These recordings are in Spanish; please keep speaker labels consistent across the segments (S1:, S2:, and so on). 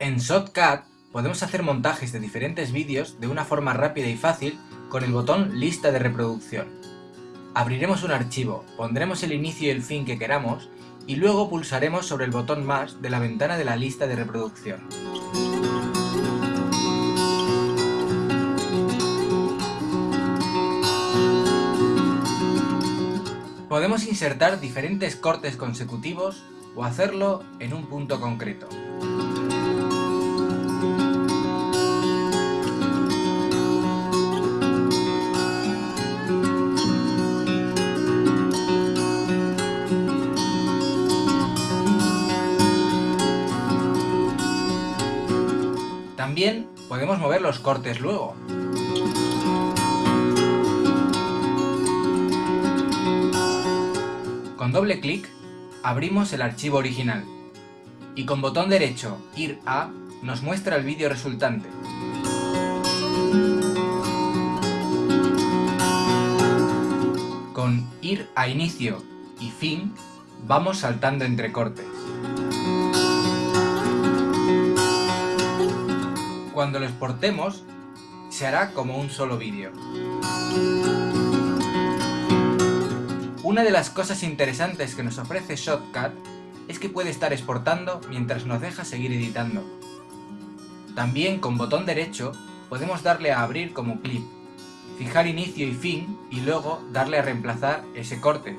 S1: En Shotcut podemos hacer montajes de diferentes vídeos de una forma rápida y fácil con el botón Lista de reproducción. Abriremos un archivo, pondremos el inicio y el fin que queramos y luego pulsaremos sobre el botón más de la ventana de la lista de reproducción. Podemos insertar diferentes cortes consecutivos o hacerlo en un punto concreto. También podemos mover los cortes luego. Con doble clic abrimos el archivo original y con botón derecho ir a nos muestra el vídeo resultante. Con ir a inicio y fin vamos saltando entre cortes. Cuando lo exportemos, se hará como un solo vídeo. Una de las cosas interesantes que nos ofrece Shotcut es que puede estar exportando mientras nos deja seguir editando. También con botón derecho podemos darle a abrir como clip, fijar inicio y fin y luego darle a reemplazar ese corte.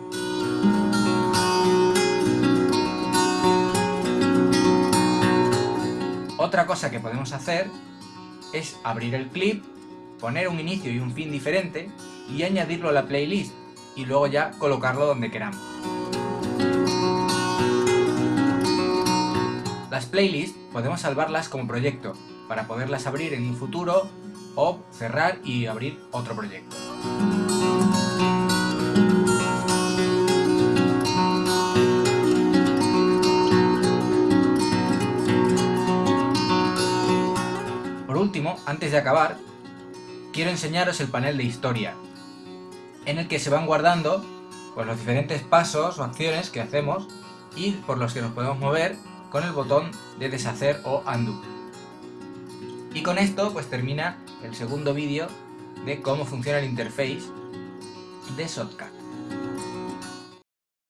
S1: Otra cosa que podemos hacer es abrir el clip, poner un inicio y un fin diferente y añadirlo a la playlist y luego ya colocarlo donde queramos. Las playlists podemos salvarlas como proyecto para poderlas abrir en un futuro o cerrar y abrir otro proyecto. Antes de acabar, quiero enseñaros el panel de historia, en el que se van guardando pues, los diferentes pasos o acciones que hacemos y por los que nos podemos mover con el botón de deshacer o undo. Y con esto pues termina el segundo vídeo de cómo funciona el interface de Shotcut.